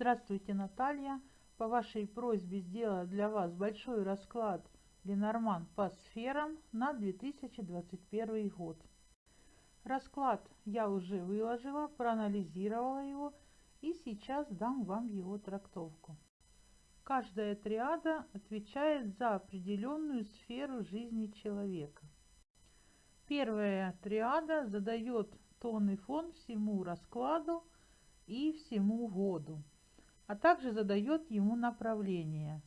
Здравствуйте, Наталья. По вашей просьбе сделала для вас большой расклад Ленорман по сферам на 2021 год. Расклад я уже выложила, проанализировала его и сейчас дам вам его трактовку. Каждая триада отвечает за определенную сферу жизни человека. Первая триада задает тон и фон всему раскладу и всему году а также задает ему направление.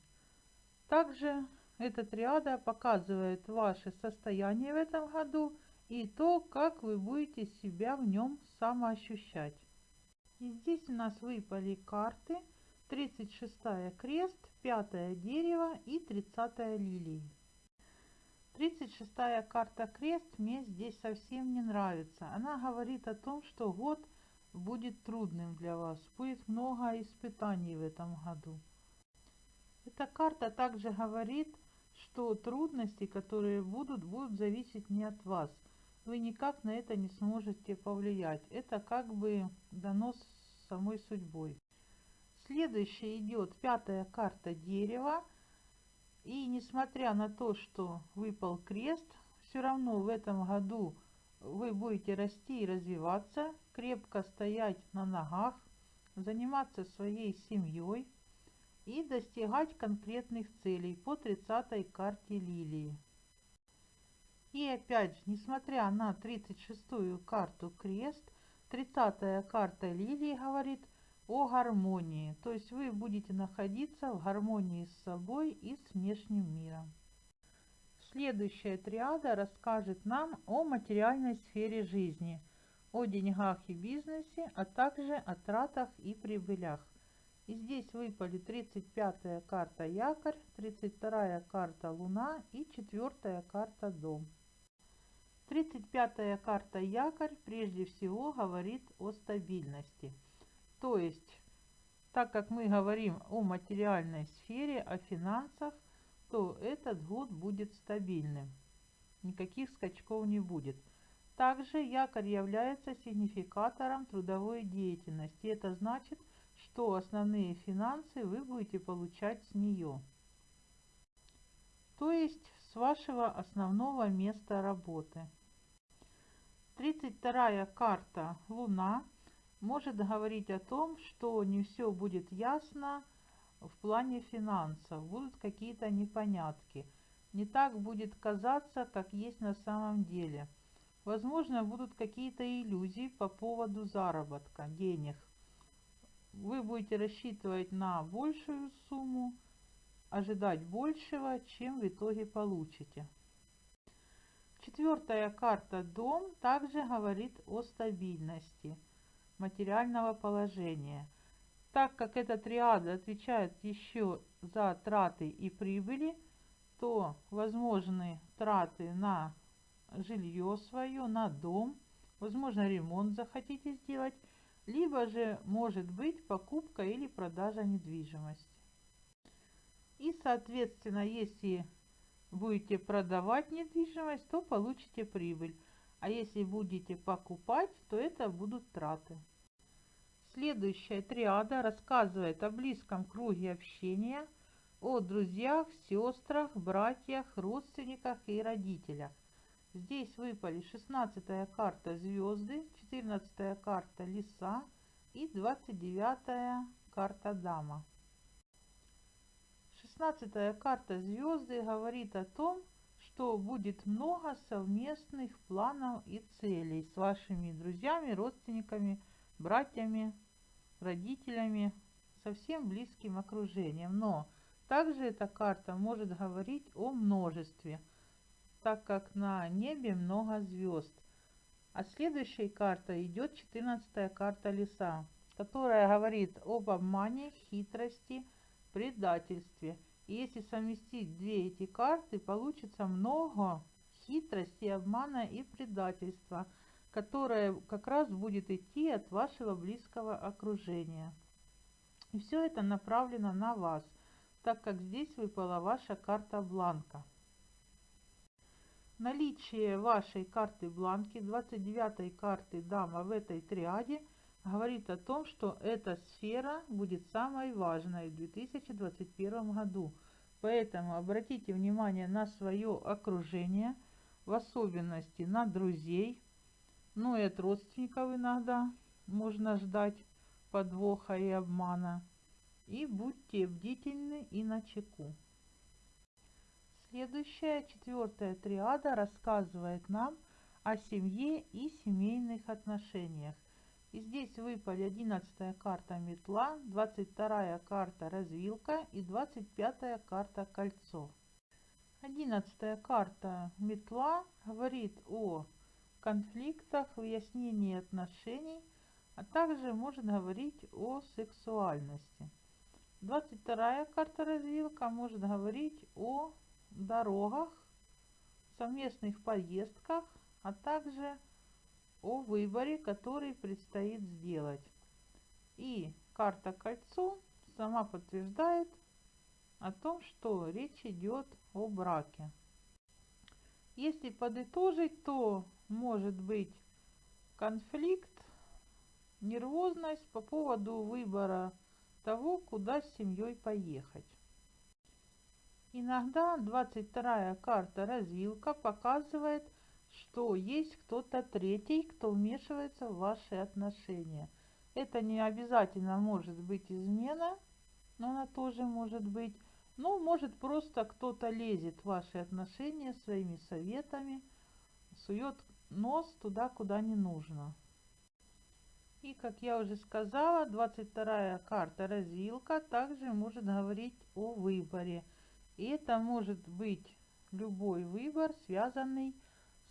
Также эта триада показывает ваше состояние в этом году и то, как вы будете себя в нем самоощущать. И здесь у нас выпали карты 36 крест, 5 дерево и 30 лилии. 36 карта крест мне здесь совсем не нравится. Она говорит о том, что год будет трудным для вас. Будет много испытаний в этом году. Эта карта также говорит, что трудности, которые будут, будут зависеть не от вас. Вы никак на это не сможете повлиять. Это как бы дано самой судьбой. Следующая идет пятая карта дерева. И несмотря на то, что выпал крест, все равно в этом году вы будете расти и развиваться, крепко стоять на ногах, заниматься своей семьей и достигать конкретных целей по 30 карте лилии. И опять же, несмотря на 36-ю карту крест, 30-я карта лилии говорит о гармонии, то есть вы будете находиться в гармонии с собой и с внешним миром. Следующая триада расскажет нам о материальной сфере жизни, о деньгах и бизнесе, а также о тратах и прибылях. И здесь выпали 35-я карта якорь, 32-я карта луна и 4-я карта дом. 35-я карта якорь прежде всего говорит о стабильности. То есть, так как мы говорим о материальной сфере, о финансах, то этот год будет стабильным. Никаких скачков не будет. Также якорь является сигнификатором трудовой деятельности. Это значит, что основные финансы вы будете получать с нее. То есть с вашего основного места работы. 32 карта Луна может говорить о том, что не все будет ясно в плане финансов, будут какие-то непонятки. Не так будет казаться, как есть на самом деле. Возможно, будут какие-то иллюзии по поводу заработка, денег. Вы будете рассчитывать на большую сумму, ожидать большего, чем в итоге получите. Четвертая карта «Дом» также говорит о стабильности материального положения – так как эта триада отвечает еще за траты и прибыли, то возможны траты на жилье свое, на дом, возможно ремонт захотите сделать, либо же может быть покупка или продажа недвижимости. И соответственно, если будете продавать недвижимость, то получите прибыль. А если будете покупать, то это будут траты. Следующая триада рассказывает о близком круге общения, о друзьях, сестрах, братьях, родственниках и родителях. Здесь выпали 16 карта звезды, 14 карта лиса и 29 карта дама. 16 карта звезды говорит о том, что будет много совместных планов и целей с вашими друзьями, родственниками, братьями, родителями, совсем близким окружением. Но также эта карта может говорить о множестве, так как на небе много звезд. А следующей карта идет 14 карта леса, которая говорит об обмане, хитрости, предательстве. И если совместить две эти карты, получится много хитрости, обмана и предательства – которая как раз будет идти от вашего близкого окружения. И все это направлено на вас, так как здесь выпала ваша карта бланка. Наличие вашей карты бланки, 29 карты дама в этой триаде, говорит о том, что эта сфера будет самой важной в 2021 году. Поэтому обратите внимание на свое окружение, в особенности на друзей, ну и от родственников иногда можно ждать подвоха и обмана. И будьте бдительны и начеку. Следующая, четвертая триада рассказывает нам о семье и семейных отношениях. И здесь выпали 11 карта метла, 22 карта развилка и 25 карта кольцо. 11 карта метла говорит о конфликтах, выяснении отношений, а также может говорить о сексуальности. 22 карта развилка может говорить о дорогах, совместных поездках, а также о выборе, который предстоит сделать. И карта кольцо сама подтверждает о том, что речь идет о браке. Если подытожить, то может быть конфликт, нервозность по поводу выбора того, куда с семьей поехать. Иногда 22 карта развилка показывает, что есть кто-то третий, кто вмешивается в ваши отношения. Это не обязательно может быть измена, но она тоже может быть. Ну, может просто кто-то лезет в ваши отношения своими советами, сует нос туда, куда не нужно. И, как я уже сказала, 22 карта развилка также может говорить о выборе – и это может быть любой выбор, связанный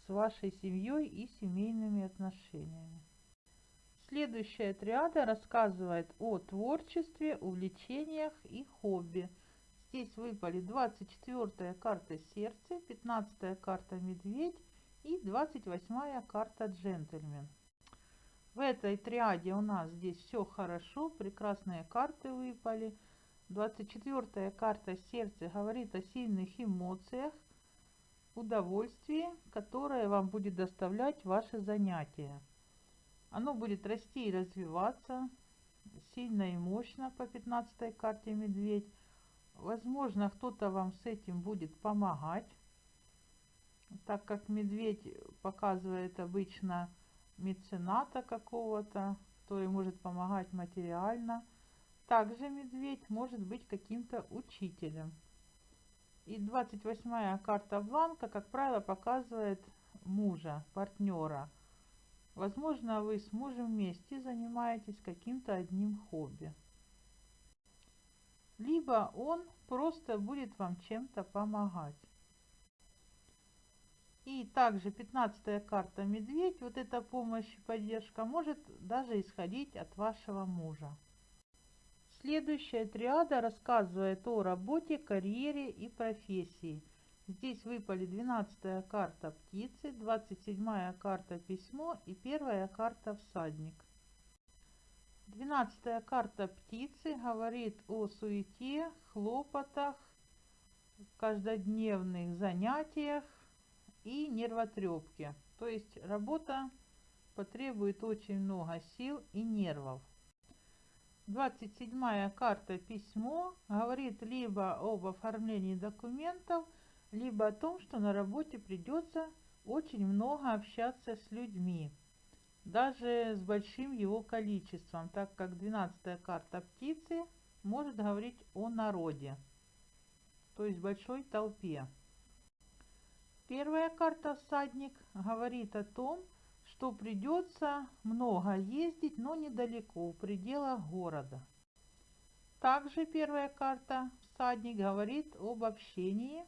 с вашей семьей и семейными отношениями. Следующая триада рассказывает о творчестве, увлечениях и хобби. Здесь выпали 24 карта сердце, 15 карта медведь и 28 карта джентльмен. В этой триаде у нас здесь все хорошо, прекрасные карты выпали – 24 карта сердца говорит о сильных эмоциях, удовольствии, которое вам будет доставлять ваше занятие. Оно будет расти и развиваться сильно и мощно по 15 карте медведь. Возможно, кто-то вам с этим будет помогать, так как медведь показывает обычно мецената какого-то, который может помогать материально – также медведь может быть каким-то учителем. И 28 карта бланка, как правило, показывает мужа, партнера. Возможно, вы с мужем вместе занимаетесь каким-то одним хобби. Либо он просто будет вам чем-то помогать. И также 15 карта медведь, вот эта помощь и поддержка может даже исходить от вашего мужа. Следующая триада рассказывает о работе, карьере и профессии. Здесь выпали 12 карта птицы, 27 карта письмо и первая карта всадник. 12 карта птицы говорит о суете, хлопотах, каждодневных занятиях и нервотрепке. То есть работа потребует очень много сил и нервов. 27 карта письмо говорит либо об оформлении документов, либо о том, что на работе придется очень много общаться с людьми, даже с большим его количеством, так как 12 карта птицы может говорить о народе, то есть большой толпе. Первая карта всадник говорит о том, что придется много ездить, но недалеко, в пределах города. Также первая карта «Всадник» говорит об общении,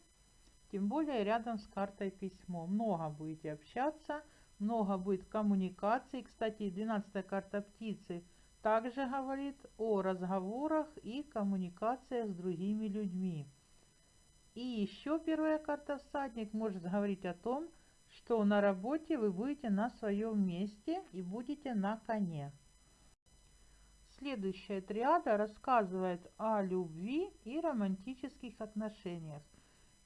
тем более рядом с картой письмо. Много будете общаться, много будет коммуникаций. Кстати, 12 карта птицы также говорит о разговорах и коммуникациях с другими людьми. И еще первая карта «Всадник» может говорить о том, что что на работе вы будете на своем месте и будете на коне. Следующая триада рассказывает о любви и романтических отношениях.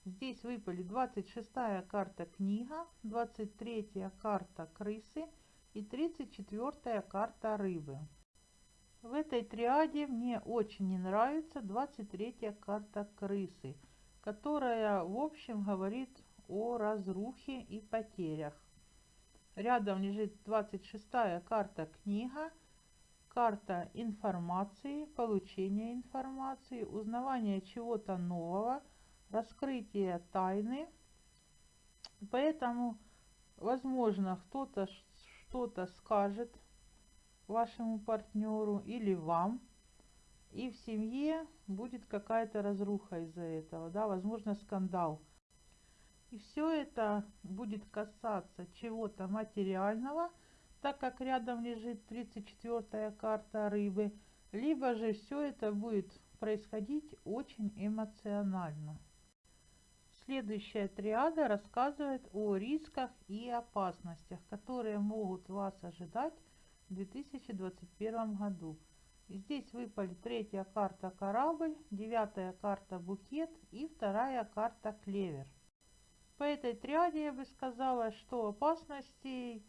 Здесь выпали 26 карта книга, 23 карта крысы и 34 карта рыбы. В этой триаде мне очень не нравится 23 карта крысы, которая в общем говорит о разрухе и потерях. Рядом лежит 26 карта книга, карта информации, получения информации, узнавания чего-то нового, раскрытие тайны. Поэтому, возможно, кто-то что-то скажет вашему партнеру или вам, и в семье будет какая-то разруха из-за этого, да, возможно, скандал. И все это будет касаться чего-то материального, так как рядом лежит 34 карта рыбы, либо же все это будет происходить очень эмоционально. Следующая триада рассказывает о рисках и опасностях, которые могут вас ожидать в 2021 году. Здесь выпали третья карта корабль, девятая карта букет и вторая карта клевер. По этой триаде я бы сказала, что опасностей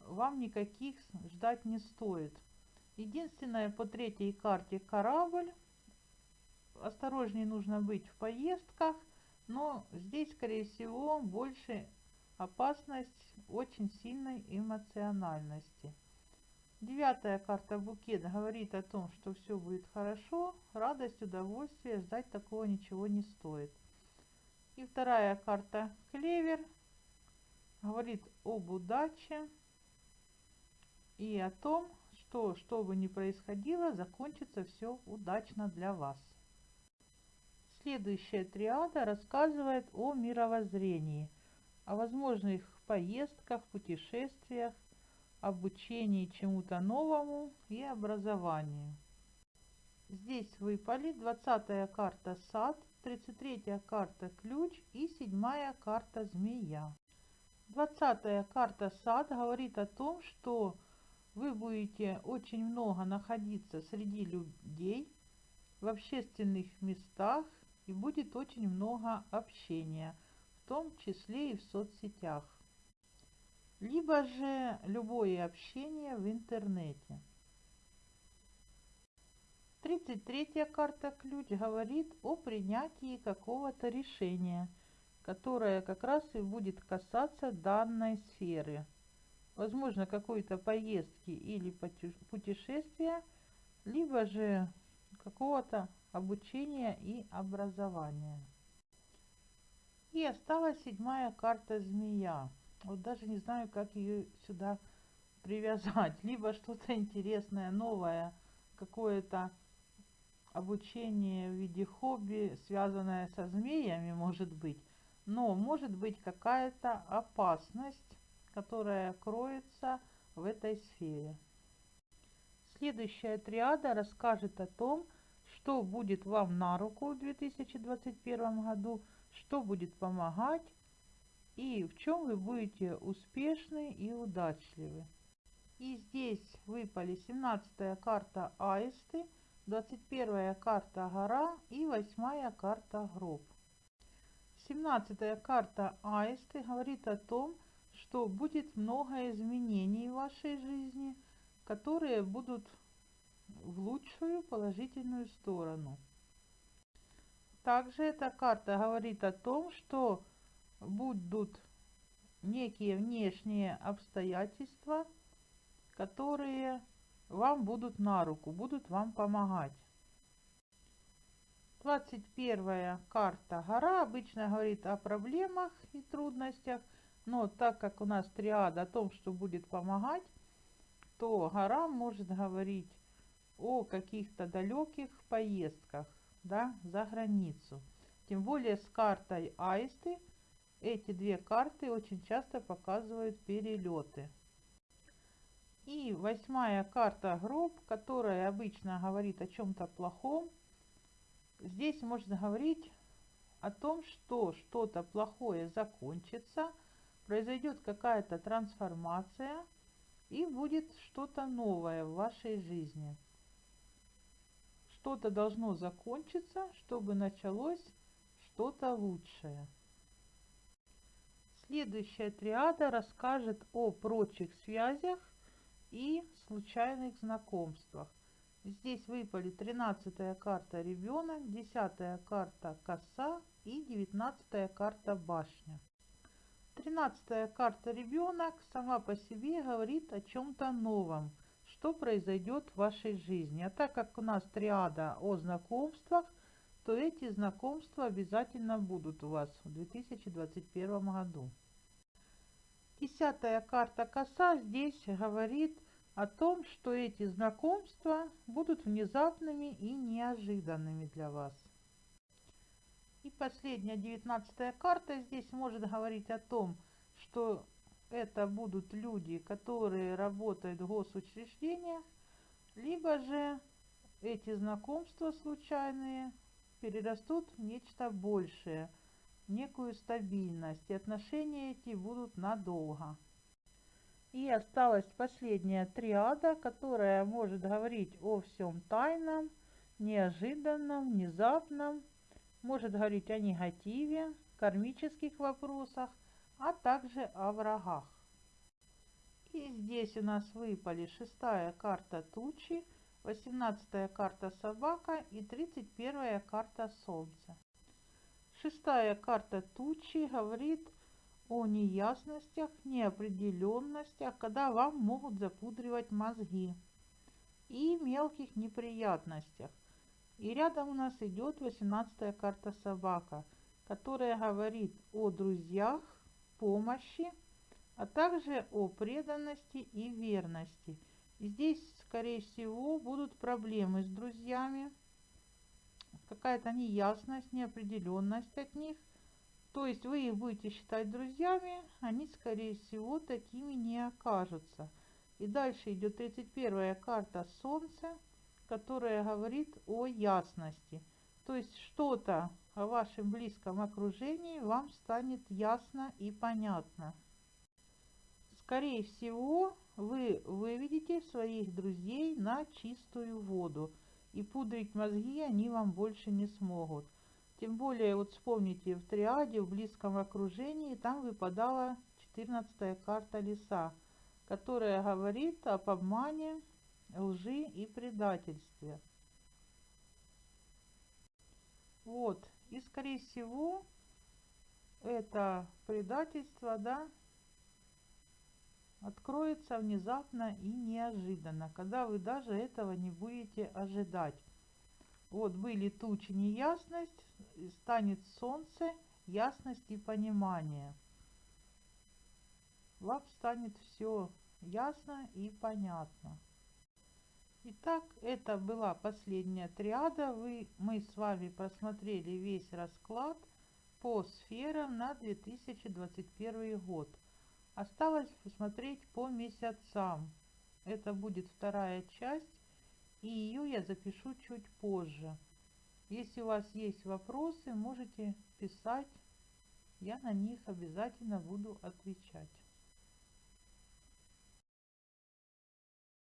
вам никаких ждать не стоит. Единственное по третьей карте корабль. Осторожнее нужно быть в поездках, но здесь, скорее всего, больше опасность очень сильной эмоциональности. Девятая карта букет говорит о том, что все будет хорошо, радость, удовольствие, ждать такого ничего не стоит. И вторая карта клевер говорит об удаче и о том, что, что бы ни происходило, закончится все удачно для вас. Следующая триада рассказывает о мировоззрении, о возможных поездках, путешествиях, обучении чему-то новому и образованию. Здесь выпали 20 карта сад, 33 карта ключ и 7 карта змея. 20 карта сад говорит о том, что вы будете очень много находиться среди людей, в общественных местах и будет очень много общения, в том числе и в соцсетях. Либо же любое общение в интернете. 33 карта ключ говорит о принятии какого-то решения, которое как раз и будет касаться данной сферы – возможно, какой-то поездки или путешествия, либо же какого-то обучения и образования. И осталась седьмая карта змея. Вот даже не знаю, как ее сюда привязать. Либо что-то интересное, новое, какое-то обучение в виде хобби, связанное со змеями, может быть. Но может быть какая-то опасность которая кроется в этой сфере. Следующая триада расскажет о том, что будет вам на руку в 2021 году, что будет помогать и в чем вы будете успешны и удачливы. И здесь выпали 17 карта Аисты, 21 карта Гора и 8 карта Гроб. 17 карта Аисты говорит о том, что будет много изменений в вашей жизни, которые будут в лучшую положительную сторону. Также эта карта говорит о том, что будут некие внешние обстоятельства, которые вам будут на руку, будут вам помогать. 21 карта гора обычно говорит о проблемах и трудностях – но так как у нас триада о том, что будет помогать, то гора может говорить о каких-то далеких поездках да, за границу. Тем более с картой Аисты эти две карты очень часто показывают перелеты. И восьмая карта гроб, которая обычно говорит о чем-то плохом. Здесь можно говорить о том, что что-то плохое закончится – произойдет какая-то трансформация и будет что-то новое в вашей жизни. Что-то должно закончиться, чтобы началось что-то лучшее. Следующая триада расскажет о прочих связях и случайных знакомствах. Здесь выпали 13 карта ребенок, 10 карта коса и 19 карта башня. 13 карта ребенок сама по себе говорит о чем-то новом, что произойдет в вашей жизни. А так как у нас триада о знакомствах, то эти знакомства обязательно будут у вас в 2021 году. Десятая карта коса здесь говорит о том, что эти знакомства будут внезапными и неожиданными для вас. И последняя, девятнадцатая карта здесь может говорить о том, что это будут люди, которые работают в госучреждениях, либо же эти знакомства случайные перерастут в нечто большее, некую стабильность, и отношения эти будут надолго. И осталась последняя триада, которая может говорить о всем тайном, неожиданном, внезапном, может говорить о негативе, кармических вопросах, а также о врагах. И здесь у нас выпали шестая карта тучи, восемнадцатая карта собака и тридцать первая карта солнце. Шестая карта тучи говорит о неясностях, неопределенностях, когда вам могут запудривать мозги и мелких неприятностях. И рядом у нас идет 18 карта собака, которая говорит о друзьях, помощи, а также о преданности и верности. здесь, скорее всего, будут проблемы с друзьями, какая-то неясность, неопределенность от них. То есть вы их будете считать друзьями, они, скорее всего, такими не окажутся. И дальше идет 31 карта Солнца, которая говорит о ясности. То есть что-то о вашем близком окружении вам станет ясно и понятно. Скорее всего, вы выведете своих друзей на чистую воду – и пудрить мозги они вам больше не смогут. Тем более, вот вспомните, в триаде, в близком окружении, там выпадала 14 карта леса, которая говорит об обмане, лжи и предательстве. Вот, и скорее всего, это предательство, да, откроется внезапно и неожиданно, когда вы даже этого не будете ожидать. Вот были тучи, неясность, станет солнце, ясность и понимание. Вам станет все ясно и понятно. Итак, это была последняя триада. Вы, мы с вами просмотрели весь расклад по сферам на 2021 год. Осталось посмотреть по месяцам. Это будет вторая часть, и ее я запишу чуть позже. Если у вас есть вопросы, можете писать, я на них обязательно буду отвечать.